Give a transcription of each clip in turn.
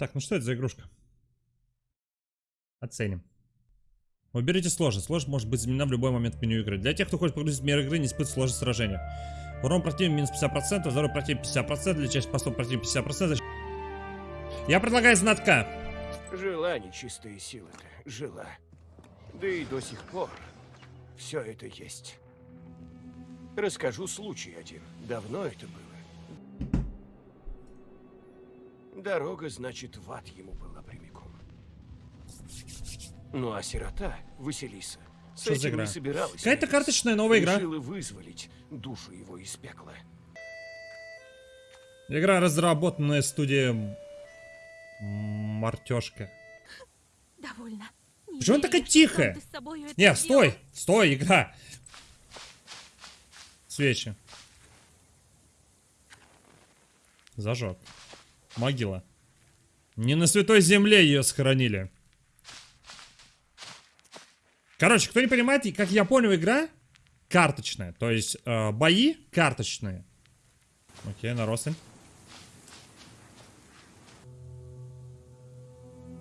Так, ну что это за игрушка? Оценим. Выберите сложность. Сложность может быть заменена в любой момент меню игры. Для тех, кто хочет погрузить в мир игры, не испытывать сложность сражения. Урон противника минус 50%, здоровье противника 50%, для части постов противника 50%. Я предлагаю знатка. Жила нечистая сила-то, жила. Да и до сих пор все это есть. Расскажу случай один. Давно это было. Дорога, значит, в ад ему была прямиком. Ну а сирота, Василиса, с Что за этим игра? не собиралась. Какая-то карточная новая игра. Решила вызволить душу его из пекла. Игра, разработанная студией Мартешка. Довольно. Не Почему она такая тихая? Не, стой! Стой, игра! Свечи. Зажег. Могила. Не на святой земле ее сохранили. Короче, кто не понимает, как я понял, игра карточная. То есть э, бои карточные. Окей, наросль.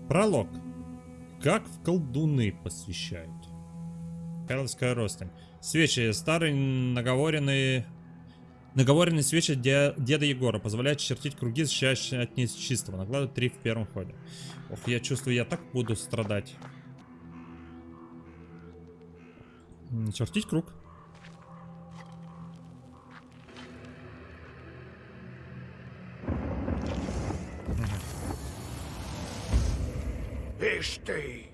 Пролог. Как в колдуны посвящают. Карловская ростень. Свечи. Старые наговоренные... Наговоренные свечи де- деда Егора позволяют чертить круги, защищающие от нечистого. Накладывают три в первом ходе. Ох, я чувствую, я так буду страдать. Чертить круг. Ишь ты,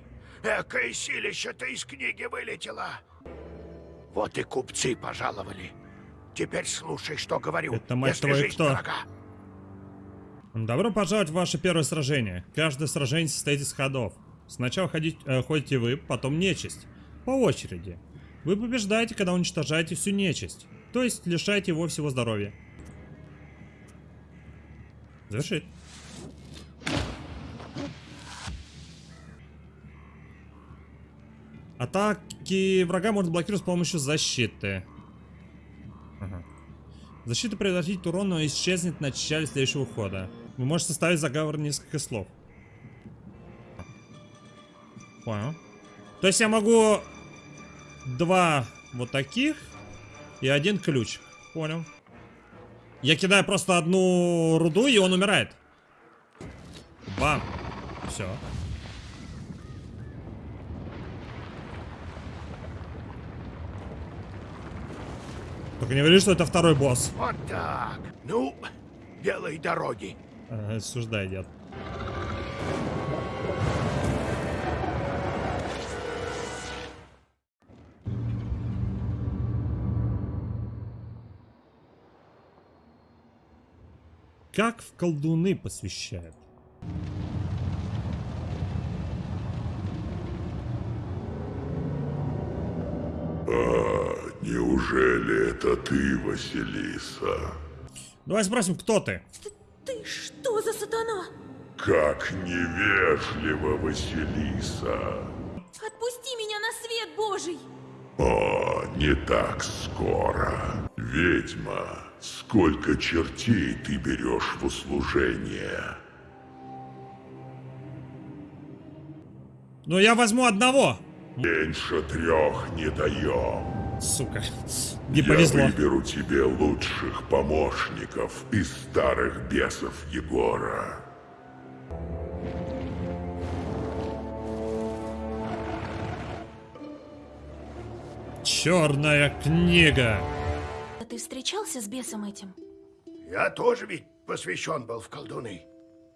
экое силище-то из книги вылетело. Вот и купцы пожаловали. Теперь слушай, что говорю. Это, мать твою, жизнь кто? дорога. Добро пожаловать в ваше первое сражение. Каждое сражение состоит из ходов. Сначала ходить, э, ходите вы, потом нечисть. По очереди. Вы побеждаете, когда уничтожаете всю нечисть. То есть лишаете его всего здоровья. Завершить. Атаки врага можно блокировать с помощью защиты. Защита предотвратит урон, но исчезнет в начале следующего хода. Вы можете составить заговор несколько слов. Понял. То есть я могу два вот таких и один ключ. Понял. Я кидаю просто одну руду, и он умирает. Бам. Все. Только не говори, что это второй босс. Вот так. Ну, белой дороги. Ага, Осуждай, дед. Как в колдуны посвящают? Неужели это ты, Василиса? Давай спросим, кто ты? Ты что за сатана? Как невежливо, Василиса. Отпусти меня на свет Божий! О, не так скоро. Ведьма, сколько чертей ты берешь в услужение? Ну, я возьму одного. Меньше трех не даем. Сука. Не Я повезло. выберу тебе лучших помощников из старых бесов Егора. Черная книга. А ты встречался с бесом этим? Я тоже ведь посвящен был в колдуны.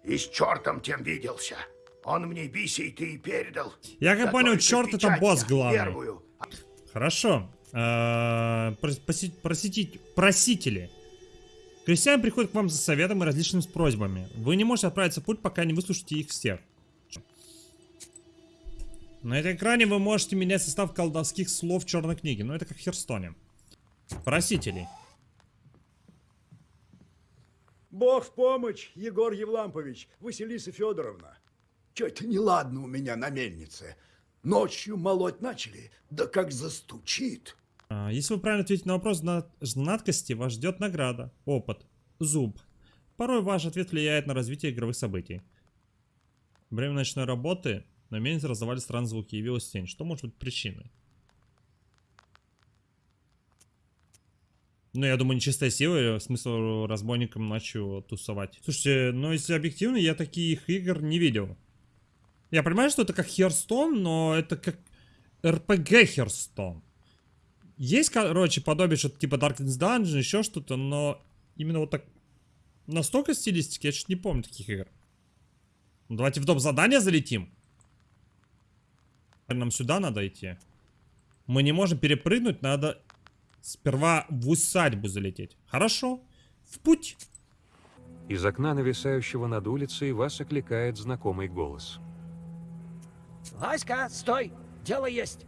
И с чертом тем виделся. Он мне бисей ты и передал. Я как Да понял, черт это босс я главный. Первую. Хорошо. Прос- поси- просити- Просители. Крестьяне приходят к вам за советом и различными просьбами. Вы не можете отправиться в путь, пока не выслушаете их всех. На этом экране вы можете менять состав колдовских слов черной книги. Ну, это как в Херстоне. Просители. Бог в помощь, Егор Евлампович, Василиса Федоровна. Что-то неладно у меня на мельнице. Ночью молоть начали, да как застучит. А, Если вы правильно ответите на вопрос зна- знаткости, вас ждет награда, опыт, зуб. Порой ваш ответ влияет на развитие игровых событий. Во время ночной работы на мельнице раздавали странные звуки, явилась тень. Что может быть причиной? Ну, я думаю, нечистая сила, смысл разбойникам ночью тусовать. Слушайте, ну, если объективно, я таких игр не видел. Я понимаю, что это как Херстон, но это как РПГ Херстон. Есть, короче, подобие что-то типа Darkness Dungeon, еще что-то, но именно вот так настолько стилистики, я что-то не помню таких игр. Ну, давайте в дом задания залетим. Нам сюда надо идти. Мы не можем перепрыгнуть, надо сперва в усадьбу залететь. Хорошо, в путь. Из окна, нависающего над улицей, вас окликает знакомый голос. Васька, стой! Дело есть.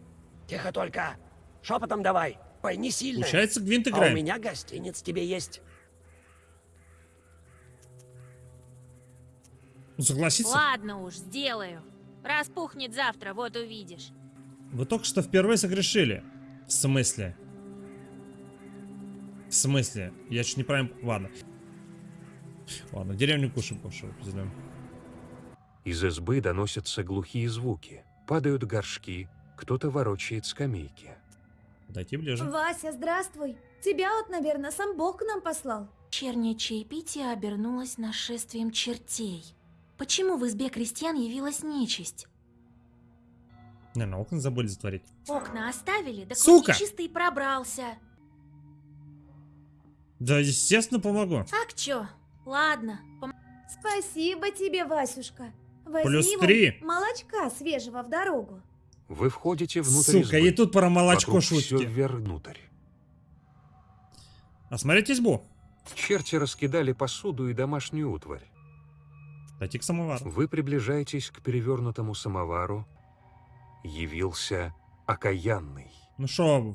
Тихо только. Шепотом давай. Ой, не сильно. Получается, Гвинт А играем. у меня гостиниц тебе есть. Ну, Согласиться? Ладно уж, сделаю. Распухнет завтра, вот увидишь. Вы только что впервые согрешили. В смысле? В смысле? Я чуть неправильно... Ладно. Ладно, деревню кушаем, кушаем, пиздуем. Из избы доносятся глухие звуки. Падают горшки, кто-то ворочает скамейки. Дойти ближе. Вася, здравствуй. Тебя вот, наверное, сам Бог к нам послал. Вечернее чаепитие обернулось нашествием чертей. Почему в избе крестьян явилась нечисть? Наверное, окна забыли затворить. Окна оставили, да Сука! чистый пробрался. Да, естественно, помогу. Так чё? Ладно, пом- Спасибо тебе, Васюшка. Возьми Плюс три. молочка свежего в дорогу. Вы входите внутрь Сука, избы. и тут про молочко Вокруг шутки. вверх внутрь. Осмотрите избу. Черти раскидали посуду и домашнюю утварь. Дойти к самовару. Вы приближаетесь к перевернутому самовару. Явился окаянный. Ну шо,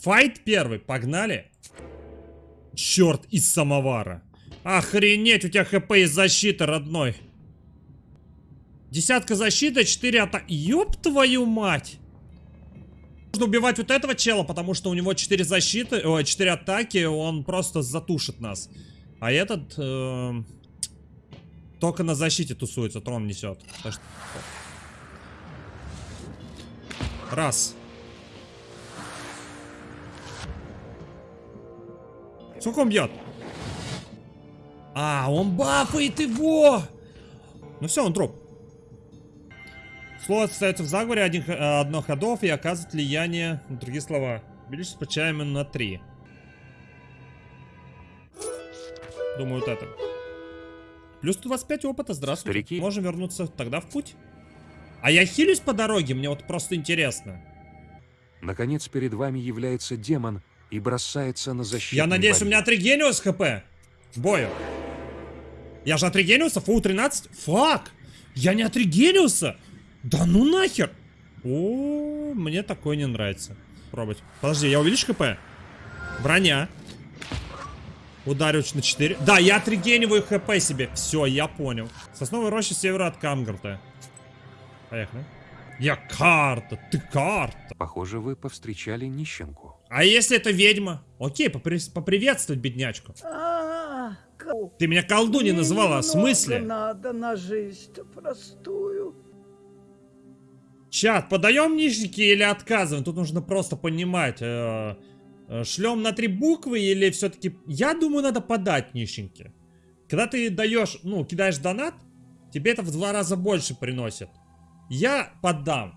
файт первый, погнали. Черт, из самовара. Охренеть, у тебя хп и защита, родной. Десятка защиты, 4 атаки. Ёб твою мать. Нужно убивать вот этого чела, потому что у него 4 защиты, ой, 4 атаки, он просто затушит нас. А этот эм, только на защите тусуется, трон несет. Раз. Сколько он бьет? А, он бафает его! Ну все, он труп. Слово остается в заговоре один, э, одно ходов и оказывает влияние на другие слова. Увеличить получаемый на 3. Думаю, вот это. Плюс 125 опыта, здравствуйте. Старики. Можем вернуться тогда в путь. А я хилюсь по дороге, мне вот просто интересно. Наконец перед вами является демон и бросается на защиту. Я надеюсь, у меня отрегениус хп. В бою. Я же отрегениуса, фу 13. Фак! Я не отрегениуса! Да ну нахер! О, мне такое не нравится. Пробовать. Подожди, я увеличу хп? Броня. Ударюч на 4. Да, я отрегениваю хп себе. Все, я понял. Сосновая роща севера от Камгарта. Поехали. Я карта, ты карта. Похоже, вы повстречали нищенку. А если это ведьма? Окей, попри- поприветствовать беднячку. А, Ты меня колдуней называла, в смысле? надо на жизнь простую. Чат, подаем нижники или отказываем? Тут нужно просто понимать, э, э, шлем на три буквы или все-таки... Я думаю, надо подать нищенки. Когда ты даешь, ну, кидаешь донат, тебе это в два раза больше приносит. Я подам.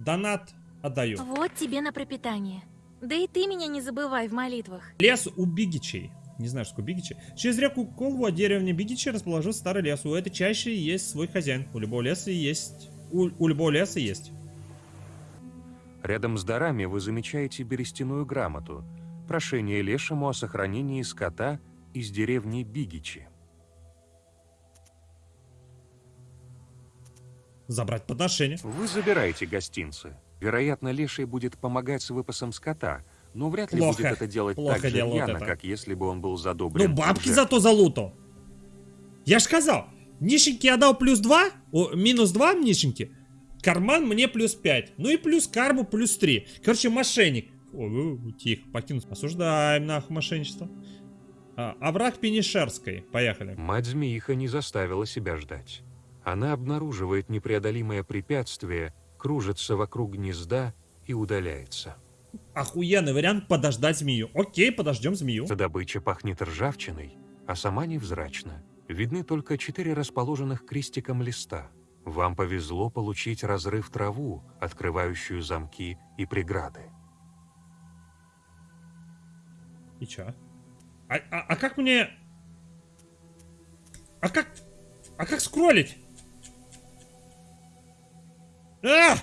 Донат отдаю. Вот тебе на пропитание. Да и ты меня не забывай в молитвах. Лес у Бигичей. Не знаю, что такое Бигичи. Через реку Колву от деревни Бигичи расположился старый лес. У этой чаще есть свой хозяин. У любого леса есть... У, у любого леса есть. Рядом с дарами вы замечаете берестяную грамоту. Прошение лешему о сохранении скота из деревни Бигичи. Забрать подношение. Вы забираете гостинцы. Вероятно, леший будет помогать с выпасом скота, но вряд ли Плохо. будет это делать Плохо так же рьяно, это. как если бы он был задобрен. Ну, бабки уже. зато залутал. Я ж сказал, нищенки я дал плюс 2, о, минус 2 нищенки, карман мне плюс 5, ну и плюс карму плюс 3. Короче, мошенник. О, э, тихо, покинуть. Осуждаем нахуй мошенничество. А, овраг Пенишерской. Поехали. Мать-змеиха не заставила себя ждать. Она обнаруживает непреодолимое препятствие, кружится вокруг гнезда и удаляется. Охуенный вариант подождать змею. Окей, подождем змею. Добыча пахнет ржавчиной, а сама невзрачна. Видны только четыре расположенных крестиком листа. Вам повезло получить разрыв траву, открывающую замки и преграды. И чё? А, а, а как мне... А как... А как скроллить? А!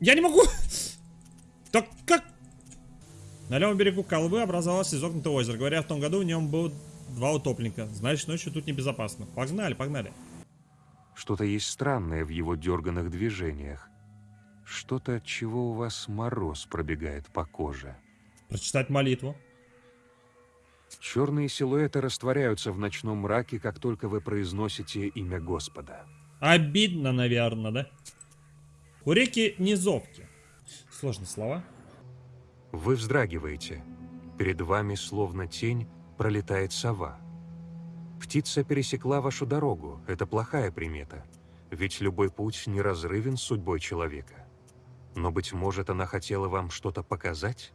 Я не могу! Так как... На левом берегу Колвы образовалось изогнутое озеро. Говоря, в том году в нем было два утопленника. Значит, ночью тут небезопасно. Погнали, погнали. Что-то есть странное в его дерганных движениях. Что-то, от чего у вас мороз пробегает по коже. Прочитать молитву. Черные силуэты растворяются в ночном мраке, как только вы произносите имя Господа. Обидно, наверное, да? У реки Низовки. Сложные слова. Вы вздрагиваете. Перед вами, словно тень, пролетает сова. Птица пересекла вашу дорогу. Это плохая примета. Ведь любой путь неразрывен с судьбой человека. Но, быть может, она хотела вам что-то показать?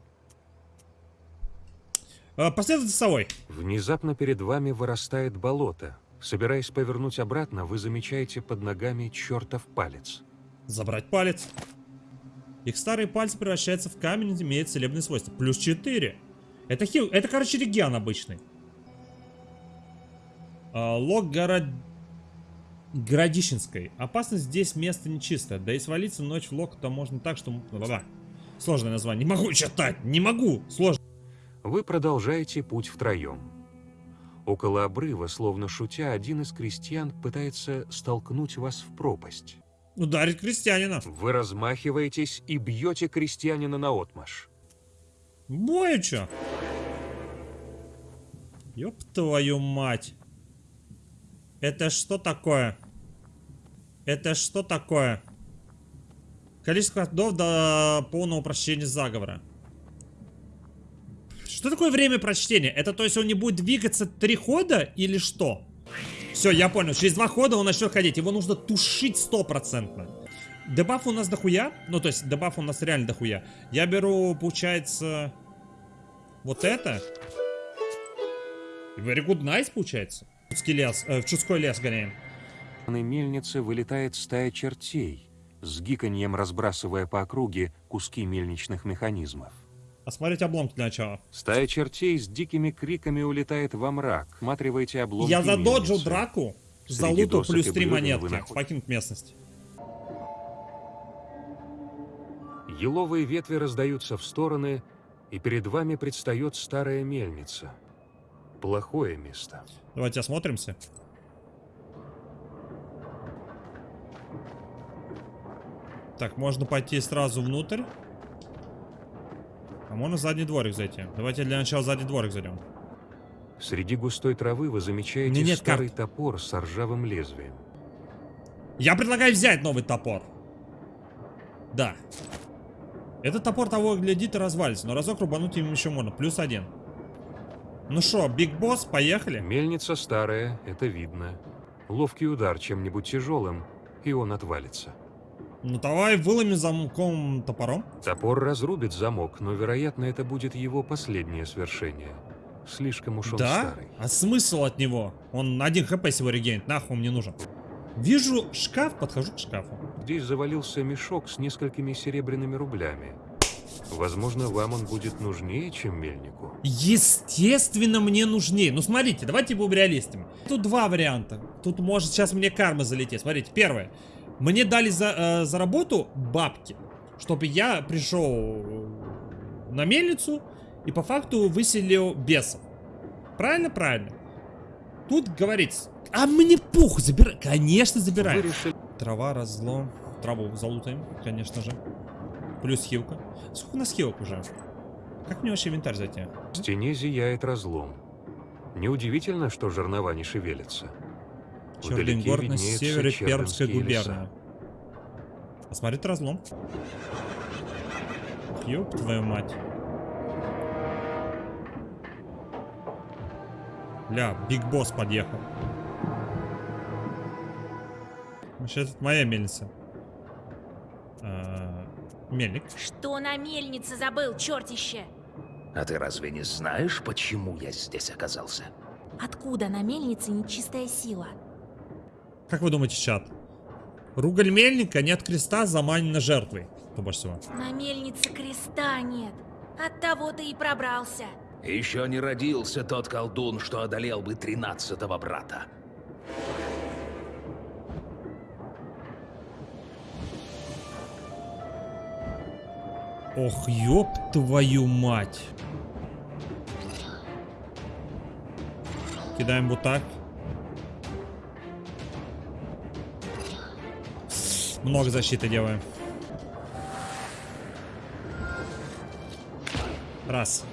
А, последовать за совой. Внезапно перед вами вырастает болото. Собираясь повернуть обратно, вы замечаете под ногами чертов палец. Забрать палец. Их старые пальцы превращаются в камень и имеют целебные свойства. Плюс 4. Это хил. Это, короче, регион обычный. А, лог город... Городищенской. Опасность здесь место нечистое. Да и свалиться ночь в лог-то можно так, что... Да-да. Сложное название. Не могу читать. Не могу. Сложно. Вы продолжаете путь втроем. Около обрыва, словно шутя, один из крестьян пытается столкнуть вас в пропасть. Ударить крестьянина. Вы размахиваетесь и бьете крестьянина наотмашь. Бою чё? Ёб твою мать. Это что такое? Это что такое? Количество ходов до полного прочтения заговора. Что такое время прочтения? Это то есть он не будет двигаться три хода или что? Все, я понял. Через два хода он начнет ходить. Его нужно тушить стопроцентно. Дебаф у нас дохуя. Ну, то есть дебаф у нас реально дохуя. Я беру, получается, вот это. Very good nice, получается. В чудский лес, э, в чудской лес гоняем. На мельнице вылетает стая чертей, с гиканьем разбрасывая по округе куски мельничных механизмов. Осмотреть обломки для начала. Стая чертей с дикими криками улетает во мрак. Смотривайте обломки Я задоджил мельницы. драку, залутал досок плюс три монетки. Покинуть местность. Еловые ветви раздаются в стороны, и перед вами предстает старая мельница. Плохое место. Давайте осмотримся. Так, можно пойти сразу внутрь. А можно в задний дворик зайти. Давайте для начала в задний дворик зайдем. Среди густой травы вы замечаете Мне нет старый топор с ржавым лезвием. Я предлагаю взять новый топор. Да. Этот топор того глядит и развалится, но разок рубануть им еще можно. Плюс один. Ну что, Биг Босс, поехали? Мельница старая, это видно. Ловкий удар чем-нибудь тяжелым, и он отвалится. Ну давай выломи замком топором. Топор разрубит замок, но, вероятно, это будет его последнее свершение. Слишком уж он да? старый. А смысл от него? Он один хп всего регенит, нахуй мне нужен. Вижу шкаф, подхожу к шкафу. Здесь завалился мешок с несколькими серебряными рублями. Возможно, вам он будет нужнее, чем мельнику. Естественно, мне нужнее. Ну, смотрите, давайте будем реалистами. Тут два варианта. Тут может сейчас мне карма залететь. Смотрите, первое. Мне дали за, э, за работу бабки, чтобы я пришел на мельницу и по факту выселил бесов. Правильно? Правильно. Тут говорится, а мне пух, забирай. Конечно, забирай. Решили- Трава, разлом. Траву залутаем, конечно же. Плюс хилка. Сколько у нас хилок уже? Как мне вообще инвентарь зайти? В стене зияет разлом. Неудивительно, что жернова не шевелятся. Чердынгор на севере Пермской губернии. Посмотреть разлом. Ёб твою мать. Ля, Биг Босс подъехал. Сейчас это моя мельница. А, мельник. Что на мельнице забыл, чертище? А ты разве не знаешь, почему я здесь оказался? Откуда на мельнице нечистая сила? Как вы думаете, чат? Ругаль мельника нет креста заманена жертвой. Кто больше всего? На мельнице креста нет. От того ты и пробрался. Еще не родился тот колдун, что одолел бы тринадцатого брата. Ох, ёб твою мать. Кидаем вот так. Много защиты делаем. Раз.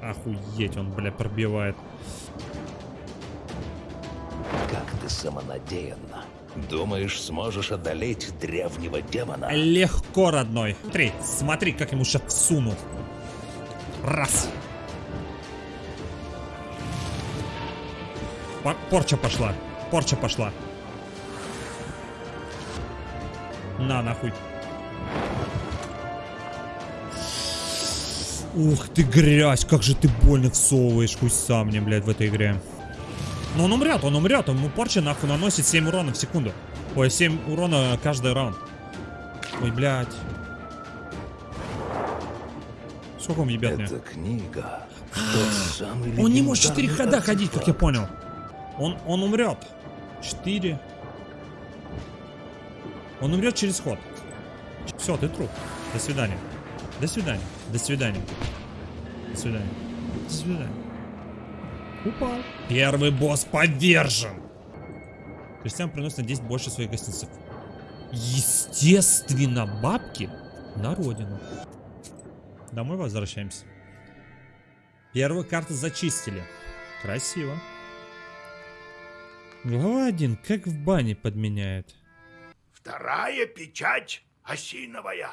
Охуеть, он, бля, пробивает. Самонадеянно. Думаешь, сможешь одолеть древнего демона? Легко, родной. Смотри, смотри, как ему сейчас всуну. Раз. По- порча пошла. Порча пошла. На, нахуй. Ух ты, грязь, как же ты больно всовываешь хуйса мне, блядь, в этой игре. Но он умрет, он умрет, ему порча нахуй наносит 7 урона в секунду. Ой, 7 урона каждый раунд. Ой, блядь. Сколько он ебет мне? Книга. Он не может 4 легендарный хода ходить, как я понял. Он, он умрет. 4. Он умрет через ход. Все, ты труп. До свидания. До свидания. До свидания. До свидания. До свидания. Упал. Первый босс повержен. Крестьян приносит на 10 больше своих гостинцев. Естественно, бабки на родину. Домой возвращаемся. Первую карту зачистили. Красиво. Глава 1. Как в бане подменяет. Вторая печать осиновая.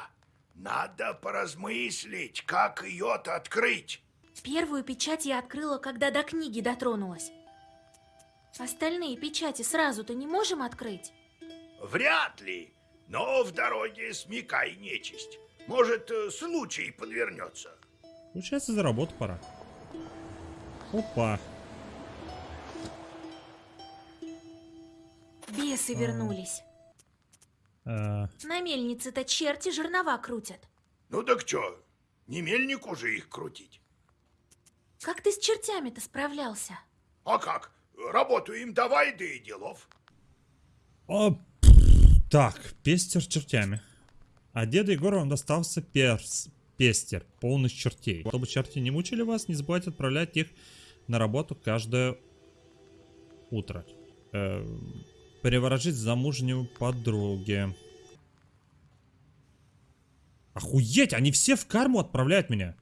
Надо поразмыслить, как ее-то открыть. Первую печать я открыла, когда до книги дотронулась. Остальные печати сразу-то не можем открыть? Вряд ли. Но в дороге смекай нечисть. Может, э, случай подвернется. Получается, за работу пора. Опа. Бесы вернулись. Э, На мельнице-то черти жернова крутят. Ну так чё, не мельнику же их крутить. Как ты с чертями-то справлялся? А как? Работу им давай, да и делов. о, так, пестер с чертями. А деда Егора вам достался перс, пестер, полный чертей. Чтобы черти не мучили вас, не забывайте отправлять их на работу каждое утро. Э, приворожить замужнюю подруге. Охуеть, они все в карму отправляют меня.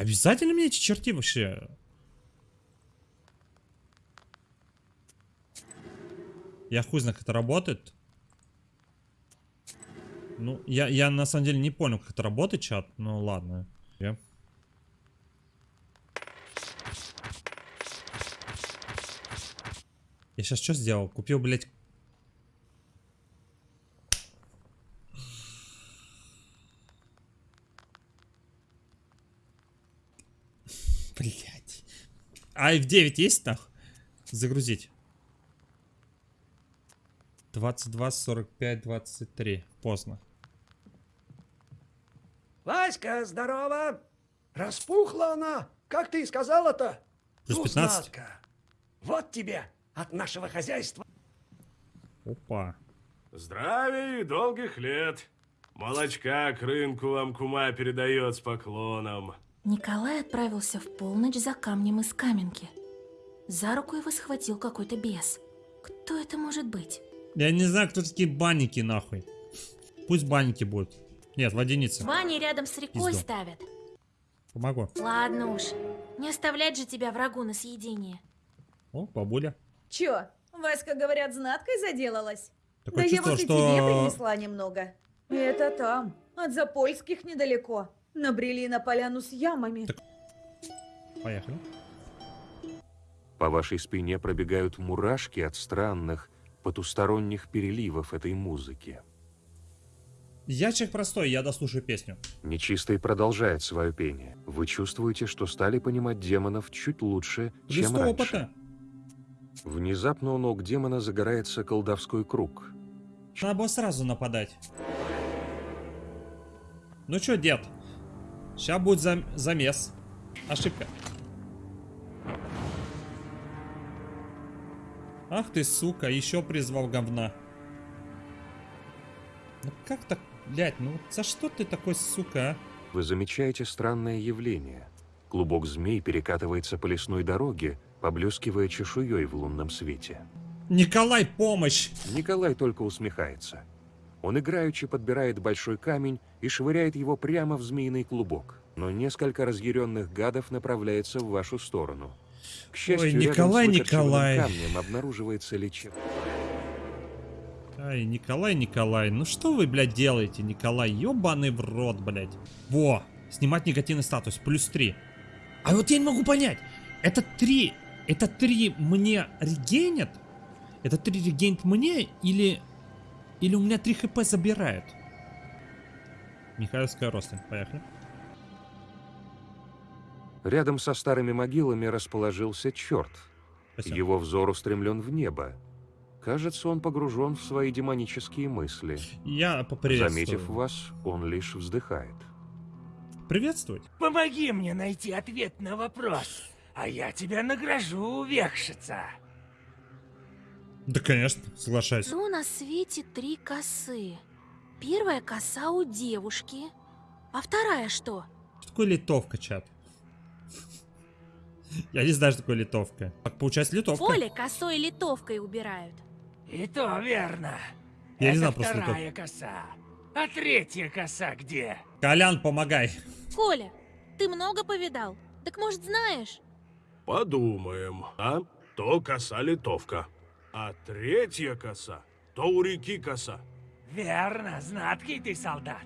Обязательно мне эти черти вообще? Я хуй знаю, как это работает. Ну, я, я на самом деле не понял, как это работает, чат. Ну, ладно. Я- Я сейчас что сделал? Купил, блядь... А F9 есть нах? Загрузить. 22, 45, 23. Поздно. Васька, здорово! Распухла она, как ты и сказала-то? Плюс 15. знатка. Вот тебе от нашего хозяйства. Опа. Здравия и долгих лет. Молочка к рынку вам кума передает с поклоном. Николай отправился в полночь за камнем из каменки. За руку его схватил какой-то бес. Кто это может быть? Я не знаю, кто такие банники, нахуй. Пусть банники будут. Нет, водяница. Ваня рядом с рекой Пизду. ставят. Помогу. Ладно уж, не оставлять же тебя врагу на съедение. О, бабуля. Чё, Васька, говорят, знаткой заделалась? Такое да я чувство, вот и что- тебе принесла немного. Это там, от Запольских недалеко. Набрели на поляну с ямами. Поехали. По вашей спине пробегают мурашки от странных, потусторонних переливов этой музыки. Я человек простой, я дослушаю песню. Нечистый продолжает свое пение. Вы чувствуете, что стали понимать демонов чуть лучше, чем Листу раньше. опыта. Внезапно у ног демона загорается колдовской круг. Надо было сразу нападать. Ну чё, дед? Сейчас будет зам замес. Ошибка. Ах ты, сука, еще призвал говна. Ну как так, блядь, ну за что ты такой, сука, а? Вы замечаете странное явление. Клубок змей перекатывается по лесной дороге, поблескивая чешуей в лунном свете. Николай, помощь! Николай только усмехается. Он играючи подбирает большой камень и швыряет его прямо в змеиный клубок. Но несколько разъяренных гадов направляется в вашу сторону. К счастью, Ой, рядом Николай, с выкорчеванным Николай. камнем обнаруживается лечеб... Ай, Николай, Николай, ну что вы, блядь, делаете, Николай? Ёбаный в рот, блядь. Во, снимать негативный статус, плюс 3. А вот я не могу понять, это 3, это 3 мне регенят? Это 3 регенит мне или... Или у меня 3 хп забирают? Михайловская Рослин, поехали. Рядом со старыми могилами расположился черт. Спасибо. Его взор устремлен в небо. Кажется, он погружен в свои демонические мысли. Я поприветствую. Заметив вас, он лишь вздыхает. Приветствовать? Помоги мне найти ответ на вопрос, а я тебя награжу, векшица. Да, конечно, соглашаюсь. Ну, на свете три косы. Первая коса у девушки. А вторая что? Что такое литовка, чат? Я не знаю, что такое литовка. Так, получается, литовка. Поле косой литовкой убирают. И то верно. Я не Это знал просто вторая коса. А третья коса где? Колян, помогай. Коля, ты много повидал? Так может знаешь? Подумаем. А? То коса литовка. А третья коса, то у реки коса. Верно, знаткий ты солдат.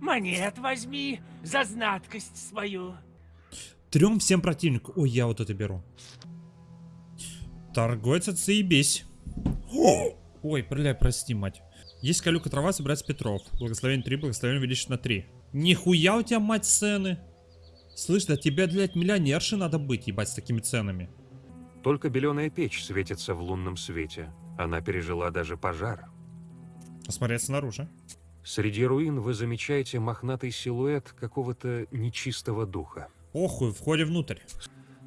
Монет возьми за знаткость свою. Трем всем противнику. Ой, я вот это беру. Торговец, отсоебись. Ой, бля, прости, мать. Есть калюка трава, собирается Петров. Благословение 3, благословение увеличить на 3. Нихуя у тебя, мать, цены. Слышь, да тебе, блядь, миллионерши надо быть, ебать, с такими ценами. Только беленая печь светится в лунном свете. Она пережила даже пожар. Посмотреть снаружи. Среди руин вы замечаете мохнатый силуэт какого-то нечистого духа. Охуй, входе внутрь.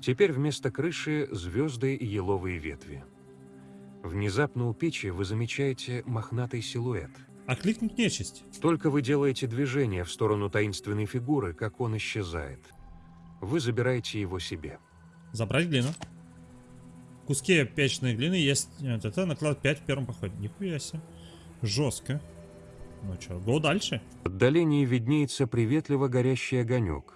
Теперь вместо крыши звезды и еловые ветви. Внезапно у печи вы замечаете мохнатый силуэт. А кликнуть нечисть. Только вы делаете движение в сторону таинственной фигуры, как он исчезает. Вы забираете его себе. Забрать глину. Куски печной глины есть. Это, это наклад 5 в первом походе. Нихуя себе. Жестко. Ну что, го дальше. В отдалении виднеется приветливо горящий огонек.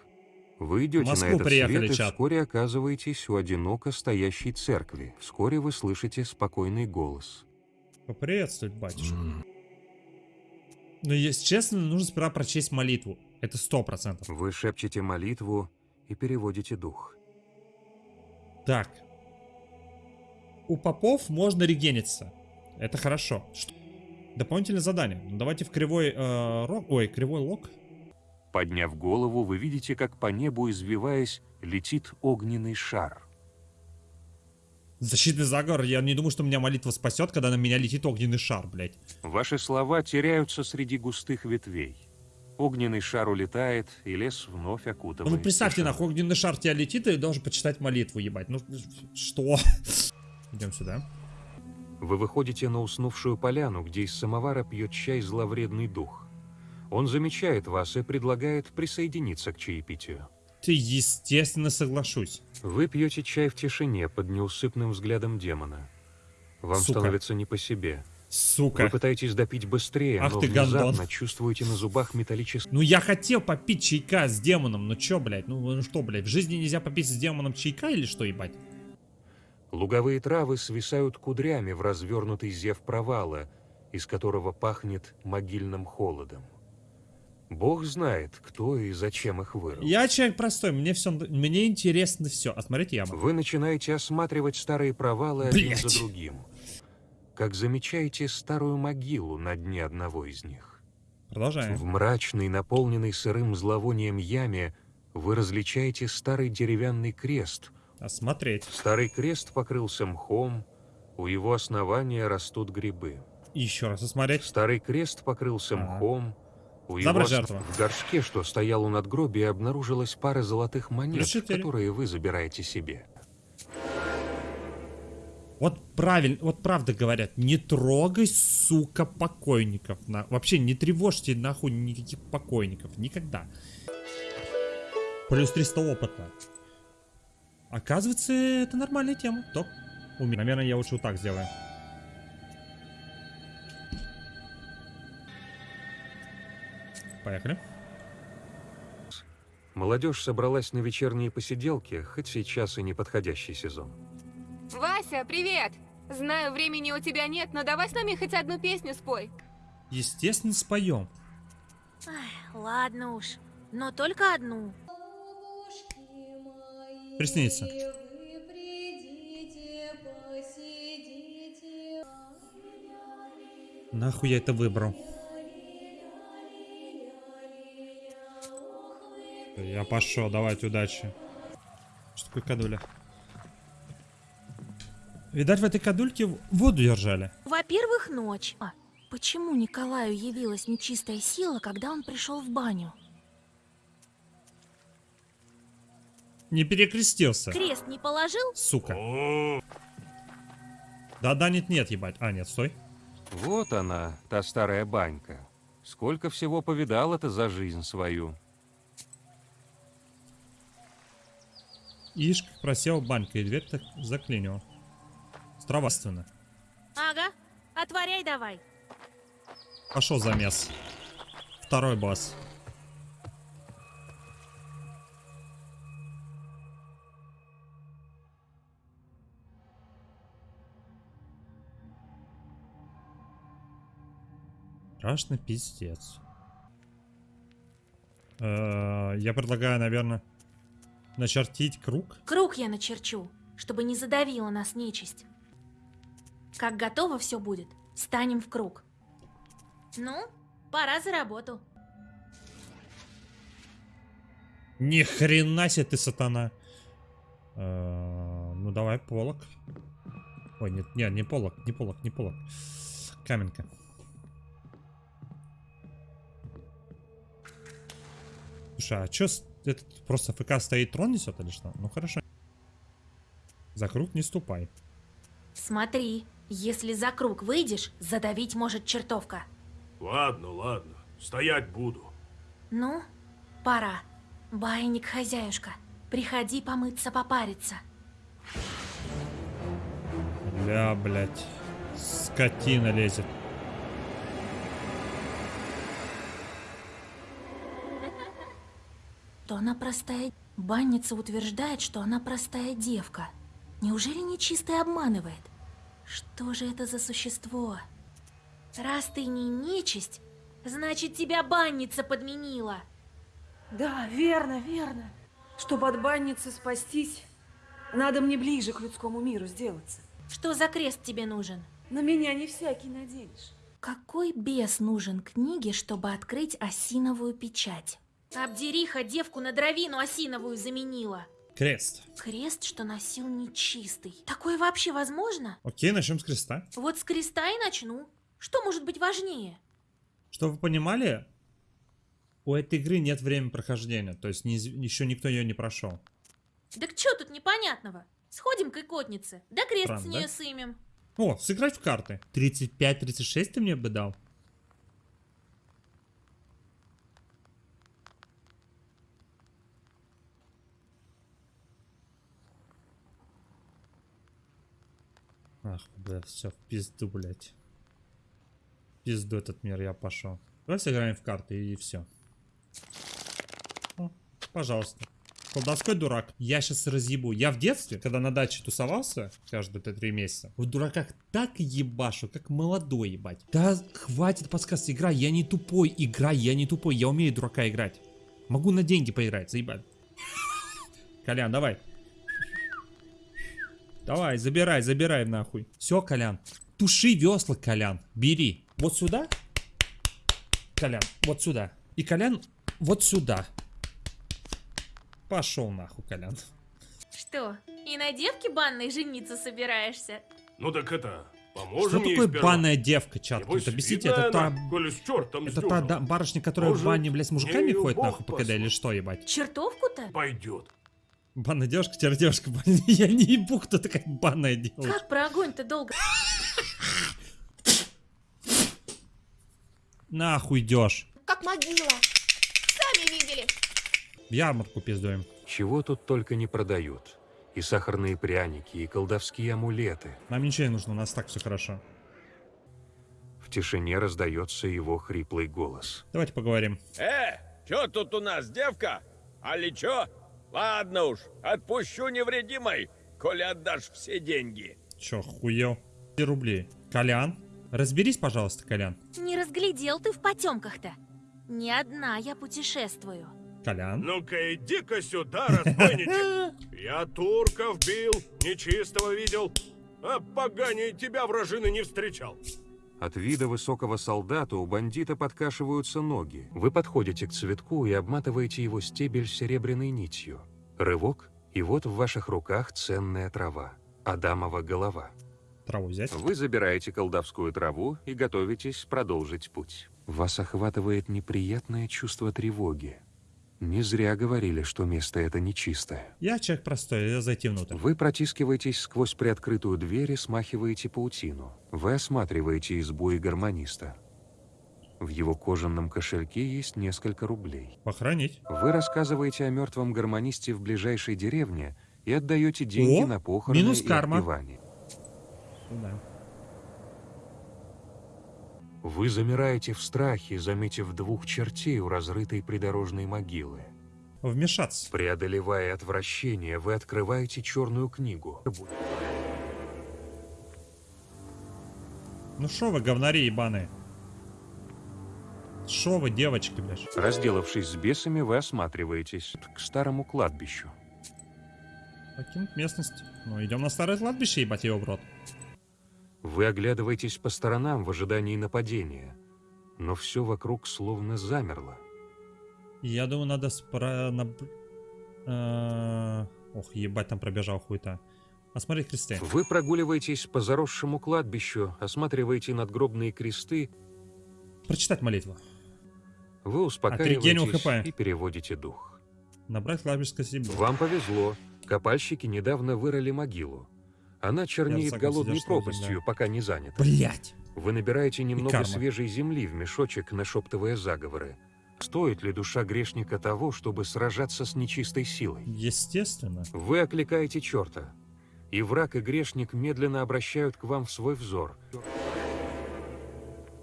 Вы идете на этот приехали, свет и чат. вскоре оказываетесь у одиноко стоящей церкви. Вскоре вы слышите спокойный голос. Поприветствовать, батюшка. Но, если честно, нужно сперва прочесть молитву. Это сто процентов. Вы шепчете молитву и переводите дух. Так. У попов можно регениться. Это хорошо. Что? Дополнительное задание. Ну, давайте в кривой э, рог... Ой, кривой лог. Подняв голову, вы видите, как по небу, извиваясь, летит огненный шар. Защитный заговор. Я не думаю, что меня молитва спасет, когда на меня летит огненный шар, блядь. Ваши слова теряются среди густых ветвей. Огненный шар улетает, и лес вновь окутывает. Ну, представьте, нахуй, огненный шар тебя летит, и должен почитать молитву, ебать. Ну, что? Идем сюда. Вы выходите на уснувшую поляну, где из самовара пьет чай зловредный дух. Он замечает вас и предлагает присоединиться к чаепитию. Ты, естественно, соглашусь. Вы пьете чай в тишине под неусыпным взглядом демона. Вам Сука. становится не по себе. Сука. Вы пытаетесь допить быстрее, Ах но ты, внезапно гондон. чувствуете на зубах металлический... Ну, я хотел попить чайка с демоном, ну чё, блядь? Ну, ну что, блядь, в жизни нельзя попить с демоном чайка или что, ебать? Луговые травы свисают кудрями в развернутый зев провала, из которого пахнет могильным холодом. Бог знает, кто и зачем их вырыл. Я человек простой, мне все, мне интересно все. А смотрите яму. Вы начинаете осматривать старые провалы один Блядь. за другим. Как замечаете старую могилу на дне одного из них. Продолжаем. В мрачной, наполненной сырым зловонием яме вы различаете старый деревянный крест. Осмотреть. Старый крест покрылся мхом, у его основания растут грибы. Еще раз осмотреть. Старый крест покрылся Ага. мхом, у его Забрать ос- жертву. в горшке, что стоял у надгробия, обнаружилась пара золотых монет, которые вы забираете себе. Вот правильно, вот правда говорят, не трогай, сука, покойников. На... Вообще не тревожьте нахуй никаких покойников. Никогда. Плюс 300 опыта. Оказывается, это нормальная тема. Топ. Уме- Наверное, я лучше вот так сделаю. Поехали. Молодежь собралась на вечерние посиделки, хоть сейчас и неподходящий сезон. Вася, привет! Знаю, времени у тебя нет, но давай с нами хоть одну песню спой. Естественно, споем. Ай, ладно уж, но только одну. Приснится. Нахуй я это выбрал? Я пошел, давайте, удачи. Что такое кадуля? Видать, в этой кадульке воду держали. Во-первых, ночь. А почему Николаю явилась нечистая сила, когда он пришел в баню? Не перекрестился. Крест не положил? Сука. Да-да, нет-нет, ебать. А, нет, стой. Вот она, та старая банька. Сколько всего повидала-то за жизнь свою. Ишь, как просел банька, и дверь так заклинила. Стравастенно. Ага, отворяй давай. Пошел замес. Второй босс. Страшно пиздец. Э, Я предлагаю, наверное, начертить круг. Круг я начерчу, чтобы не задавила нас нечисть. Как готово все будет, станем в круг. Ну, пора за работу. Ни хрена себе ты сатана. Э, Ну давай полок. Ой, нет, нет, не полок, не полок, не полок. Каменка. Слушай, а чё этот просто ФК стоит трон несет или что? Ну хорошо. За круг не ступай. Смотри, если за круг выйдешь, задавить может чертовка. Ладно, ладно, стоять буду. Ну, пора. Байник, хозяюшка, приходи помыться, попариться. Бля, блядь. Скотина лезет. То она простая... Банница утверждает, что она простая девка. Неужели нечистый обманывает? Что же это за существо? Раз ты не нечисть, значит тебя банница подменила. Да, верно, верно. Чтобы от банницы спастись, надо мне ближе к людскому миру сделаться. Что за крест тебе нужен? На меня не всякий наденешь. Какой бес нужен книге, чтобы открыть осиновую печать? Обдериха девку на дровину осиновую заменила. Крест. Крест, что носил нечистый. Такое вообще возможно? Окей, начнем с креста. Вот с креста и начну. Что может быть важнее? Чтобы вы понимали, у этой игры нет времени прохождения. То есть неиз- еще никто ее не прошел. Так что тут непонятного? Сходим к икотнице, да крест Странно, с нее сымем. О, сыграть в карты. 35-36 ты мне бы дал? Ах, бля, все, в пизду, блядь. В пизду этот мир, я пошел. Давай сыграем в карты и все. О, пожалуйста. Колдовской дурак. Я сейчас разъебу. Я в детстве, когда на даче тусовался, каждые три месяца, в дураках так ебашу, как молодой ебать. Да хватит подсказки, играй, я не тупой, играй, я не тупой, я умею дурака играть. Могу на деньги поиграть, заебать. Колян, давай. Давай, забирай, забирай нахуй. Все, Колян. Туши весла, Колян. Бери. Вот сюда. Колян, вот сюда. И Колян вот сюда. Пошел нахуй, Колян. Что, и на девке банной жениться собираешься? Ну так это, Что поможем ей такое сперва. банная девка, чат? Небось, объясните, это та... она, коли с чертом Это та да- барышня, которая в Может, бане, блядь, с мужиками ходит нахуй по КД или что, ебать? Чертовку-то? Пойдет. Банная девушка, теперь девушка банная. Я не ебу, кто такая банная девушка. Как про огонь-то долго? Нахуй идешь. Как могила. Сами видели. В ярмарку пиздуем. Чего тут только не продают. И сахарные пряники, и колдовские амулеты. Нам ничего не нужно, у нас так все хорошо. В тишине раздается его хриплый голос. Давайте поговорим. Э, чё тут у нас, девка? Али чё? Ладно уж, отпущу невредимой, коли отдашь все деньги. Че, хуел? 5 рублей. Колян? Разберись, пожалуйста, Колян. Не разглядел ты в потемках-то. Не одна я путешествую. Колян? Ну-ка иди-ка сюда, разбойничек. Я турков бил, нечистого видел, а поганее тебя вражины не встречал. От вида высокого солдата у бандита подкашиваются ноги. Вы подходите к цветку и обматываете его стебель серебряной нитью. Рывок, и вот в ваших руках ценная трава. Адамова голова. Траву взять? Вы забираете колдовскую траву и готовитесь продолжить путь. Вас охватывает неприятное чувство тревоги. Не зря говорили, что место это нечистое. Я человек простой, я зайти внутрь. Вы протискиваетесь сквозь приоткрытую дверь и смахиваете паутину. Вы осматриваете избу и гармониста. В его кожаном кошельке есть несколько рублей. Похоронить. Вы рассказываете о мертвом гармонисте в ближайшей деревне и отдаете деньги О, на похороны минус и карма. отпевание. Да. Вы замираете в страхе, заметив двух чертей у разрытой придорожной могилы. Вмешаться. Преодолевая отвращение, вы открываете черную книгу. Ну шо вы, говнари ебаные? Шо вы, девочки, блядь? Разделавшись с бесами, вы осматриваетесь к старому кладбищу. Покинуть местность. Ну, идем на старое кладбище, ебать его в рот. Вы оглядываетесь по сторонам в ожидании нападения, но все вокруг словно замерло. Я думаю, надо спра... наб- э, Ох, ебать, там пробежал хуй-то. Осмотреть кресты. Вы прогуливаетесь по заросшему кладбищу, осматриваете надгробные кресты, Прочитать молитву. вы успокаиваетесь и переводите дух. Набрать кладбищеское стебло. Вам повезло. Копальщики недавно вырыли могилу. Она чернеет голодной пропастью, да. пока не занята. Блять! Вы набираете немного свежей земли в мешочек, нашептывая заговоры. Стоит ли душа грешника того, чтобы сражаться с нечистой силой? Естественно. Вы окликаете черта, и враг и грешник медленно обращают к вам в свой взор.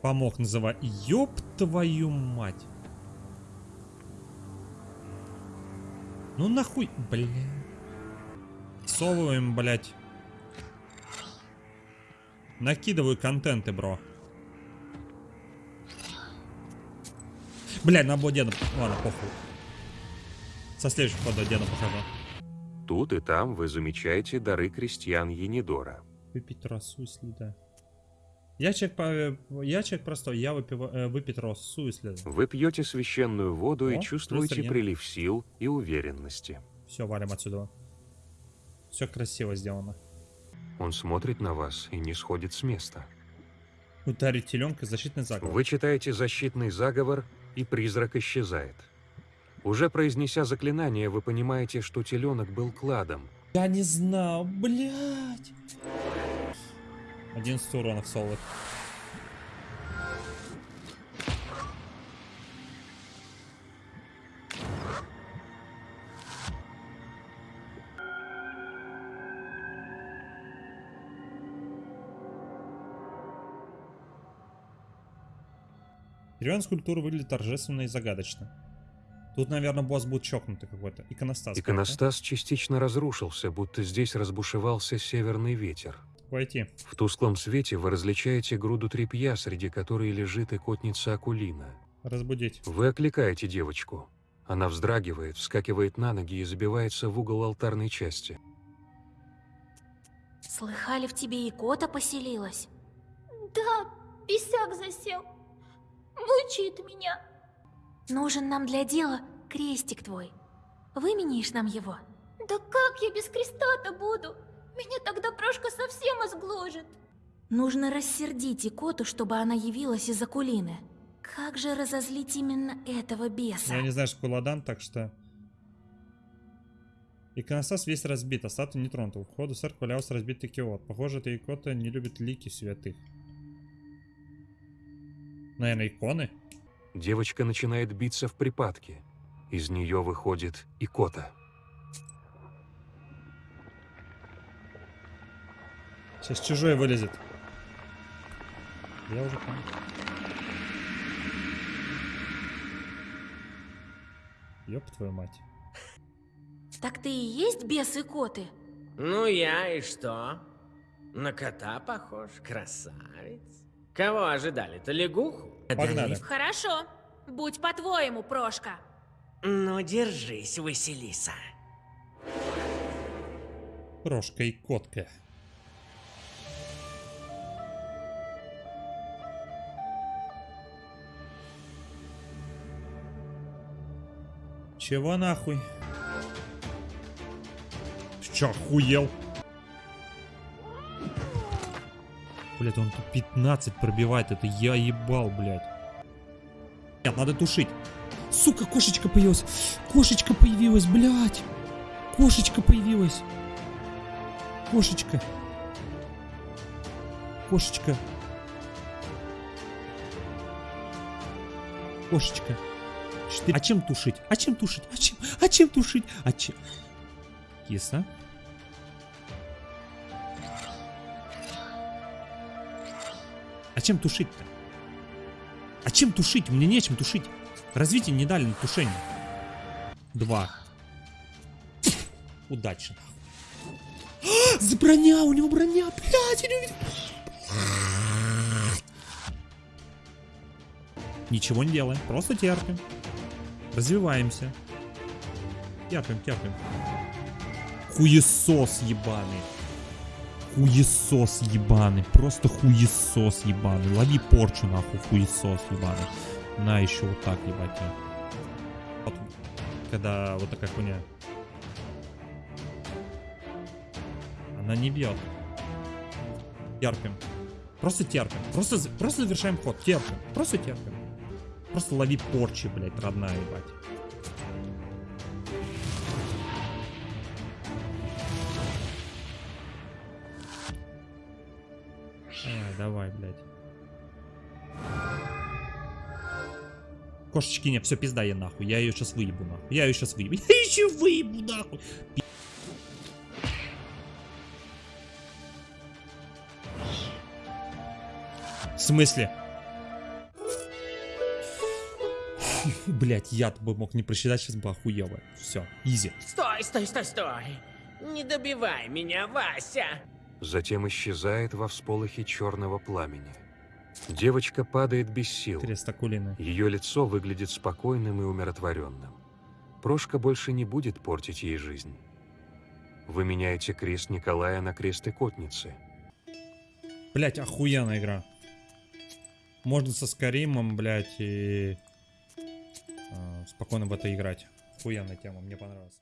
Помог называть. Ёб твою мать. Ну нахуй, бля. Совываем, блять. Накидываю контенты, бро. Бля, на было деда. Ладно, похуй. Со следующего хода деда похожу. Тут и там вы замечаете дары крестьян Енидора. Выпить росу, если да. Я человек, по... я человек простой, я выпива... э, выпить росу, если да. Вы пьете священную воду О, и чувствуете прилив сил и уверенности. Все, валим отсюда. Все красиво сделано. Он смотрит на вас и не сходит с места. Ударить теленка, защитный заговор. Вы читаете защитный заговор, и призрак исчезает. Уже произнеся заклинание, вы понимаете, что теленок был кладом. Я не знал, блядь. 11 уронов солод. Деревянная скульптура выглядит торжественно и загадочно. Тут, наверное, босс будет чокнутый какой-то. Иконостас. Иконостас частично разрушился, будто здесь разбушевался северный ветер. Войти. В тусклом свете вы различаете груду тряпья, среди которой лежит икотница Акулина. Разбудить. Вы окликаете девочку. Она вздрагивает, вскакивает на ноги и забивается в угол алтарной части. Слыхали, в тебе и кота поселилась? Да, писак засел. Мучает меня. Нужен нам для дела крестик твой. Выменишь нам его? Да как я без креста-то буду? Меня тогда Прошка совсем изгложит. Нужно рассердить и коту, чтобы она явилась из Акулины. Как же разозлить именно этого беса? Я не знаю, что такое ладан, так что... Иконостас весь разбит, а статуя не тронута. У входа в церковь валялся разбитый киот. Похоже, эта икота не любит лики святых. Наверное, иконы? Девочка начинает биться в припадке. Из нее выходит икота. Сейчас чужой вылезет. Я уже понял. Ёб твою мать. Так ты и есть бес и коты? Ну я и что? На кота похож, красавец. Кого ожидали-то, лягуху? Погнали. Хорошо. Будь по-твоему, Прошка. Ну, держись, Василиса. Прошка и котка. Чего нахуй? Че, охуел? Блять, он тут 15 пробивает, это я ебал, блядь. Нет, надо тушить. Сука, кошечка появилась. Кошечка появилась, блядь. Кошечка появилась. Кошечка. Кошечка. Кошечка. Четыре. А чем тушить? А чем тушить? А чем? А чем тушить? А чем? Киса. А чем тушить-то? А чем тушить? Мне нечем тушить. Развитие не дали на тушение. Два. Удачно. За броня, у него броня, блядь, я не увидел. Ничего не делаем, просто терпим. Развиваемся. Терпим, терпим. Хуесос ебаный. Хуесос ебаный. Просто хуесос ебаный. Лови порчу нахуй, хуесос ебаный. На еще вот так ебать. Вот, когда вот такая хуйня. Она не бьет. Терпим. Просто терпим. Просто, просто завершаем ход. Терпим. Просто терпим. Просто лови порчи, блядь, родная, ебать. Кошечки нет, все, пизда я нахуй. Я ее сейчас выебу нахуй. Я ее сейчас выебу. Я еще выебу нахуй. Пи- В смысле? Блять, я бы мог не просчитать, сейчас бы охуел бы. Все, изи. Стой, стой, стой, стой. Не добивай меня, Вася. Затем исчезает во всполохе черного пламени. Девочка падает без сил. Ее лицо выглядит спокойным и умиротворенным. Прошка больше не будет портить ей жизнь. Вы меняете крест Николая на крест Икотницы. Блять, охуенная игра. Можно со Скаримом, блять, и э, спокойно в это играть. Охуенная тема, мне понравилась.